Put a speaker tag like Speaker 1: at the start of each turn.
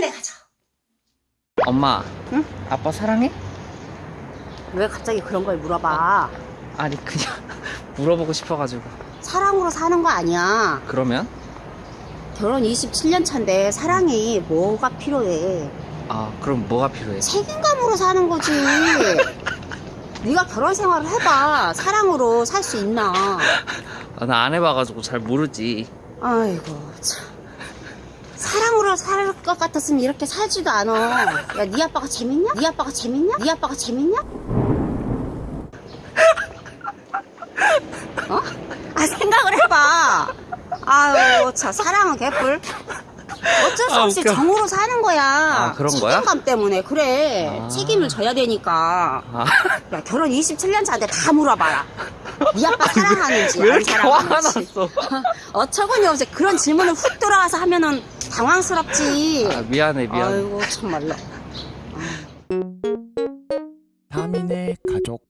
Speaker 1: 빨리 가자.
Speaker 2: 엄마
Speaker 1: 응?
Speaker 2: 아빠 사랑해?
Speaker 1: 왜 갑자기 그런 걸 물어봐?
Speaker 2: 아니 그냥 물어보고 싶어가지고
Speaker 1: 사랑으로 사는 거 아니야.
Speaker 2: 그러면?
Speaker 1: 결혼 27년 차인데 사랑이 뭐가 필요해?
Speaker 2: 아 그럼 뭐가 필요해?
Speaker 1: 책임감으로 사는 거지. 네가 결혼 생활을 해봐. 사랑으로 살 수 있나?
Speaker 2: 아, 나 안 해봐가지고 잘 모르지
Speaker 1: 아이고 참. 사랑으로 살 것 같았으면 이렇게 살지도 않아. 야, 네 아빠가 재밌냐? 네 아빠가 재밌냐? 네 아빠가 재밌냐? 어? 아 생각을 해봐. 아유, 참 사랑은 개뿔. 어쩔 수
Speaker 2: 아,
Speaker 1: 없이
Speaker 2: 웃겨.
Speaker 1: 정으로 사는 거야.
Speaker 2: 아, 그런 거야?
Speaker 1: 책임감 때문에 그래.
Speaker 2: 아.
Speaker 1: 책임을 져야 되니까.
Speaker 2: 아
Speaker 1: 야, 결혼 27년 차인데 다 물어봐라. 네 아빠 사랑하는지 왜안
Speaker 2: 이렇게 화가. 났어
Speaker 1: 어처구니 없이 그런 질문을 훅 들어와서 하면은 당황스럽지.
Speaker 2: 아 미안해 미안해
Speaker 1: 아이고 참말로.
Speaker 3: 타민의 가족